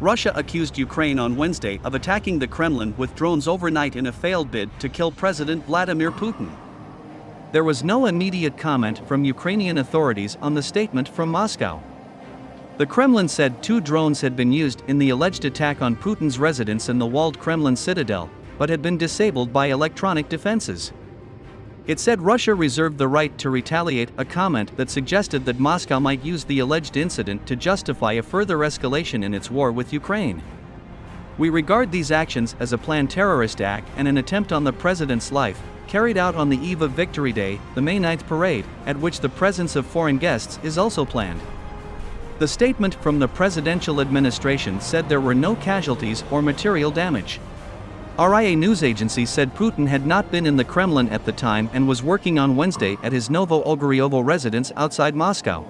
Russia accused Ukraine on Wednesday of attacking the Kremlin with drones overnight in a failed bid to kill President Vladimir Putin. There was no immediate comment from Ukrainian authorities on the statement from Moscow. The Kremlin said two drones had been used in the alleged attack on Putin's residence in the walled Kremlin citadel, but had been disabled by electronic defenses. It said Russia reserved the right to retaliate, a comment that suggested that Moscow might use the alleged incident to justify a further escalation in its war with Ukraine. We regard these actions as a planned terrorist act and an attempt on the president's life, carried out on the eve of Victory Day, the May 9th parade, at which the presence of foreign guests is also planned. The statement from the presidential administration said there were no casualties or material damage. RIA news agency said Putin had not been in the Kremlin at the time and was working on Wednesday at his Novo Ogaryovo residence outside Moscow.